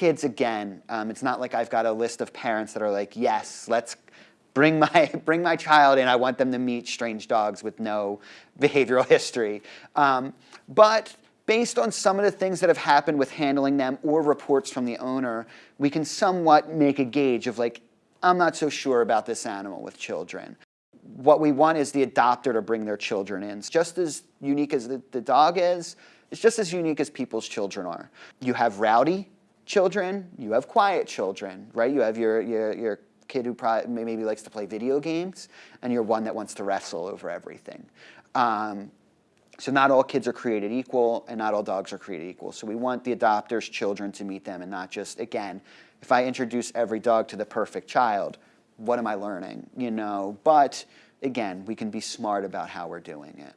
kids, again, um, it's not like I've got a list of parents that are like, yes, let's bring my, bring my child in. I want them to meet strange dogs with no behavioral history. Um, but based on some of the things that have happened with handling them or reports from the owner, we can somewhat make a gauge of like, I'm not so sure about this animal with children. What we want is the adopter to bring their children in. It's just as unique as the, the dog is, it's just as unique as people's children are. You have rowdy children, you have quiet children, right? You have your, your, your kid who maybe likes to play video games, and you're one that wants to wrestle over everything. Um, so not all kids are created equal, and not all dogs are created equal. So we want the adopter's children to meet them, and not just, again, if I introduce every dog to the perfect child, what am I learning? You know, but again, we can be smart about how we're doing it.